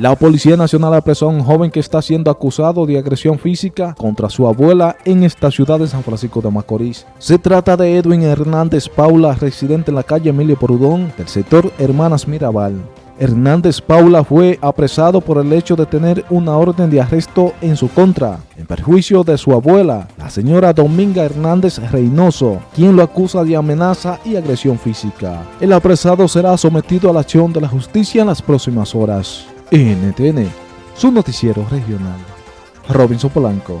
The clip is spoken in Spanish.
La Policía Nacional apresó a un joven que está siendo acusado de agresión física contra su abuela en esta ciudad de San Francisco de Macorís. Se trata de Edwin Hernández Paula, residente en la calle Emilio Porudón, del sector Hermanas Mirabal. Hernández Paula fue apresado por el hecho de tener una orden de arresto en su contra, en perjuicio de su abuela, la señora Dominga Hernández Reynoso, quien lo acusa de amenaza y agresión física. El apresado será sometido a la acción de la justicia en las próximas horas. NTN, su noticiero regional. Robinson Polanco.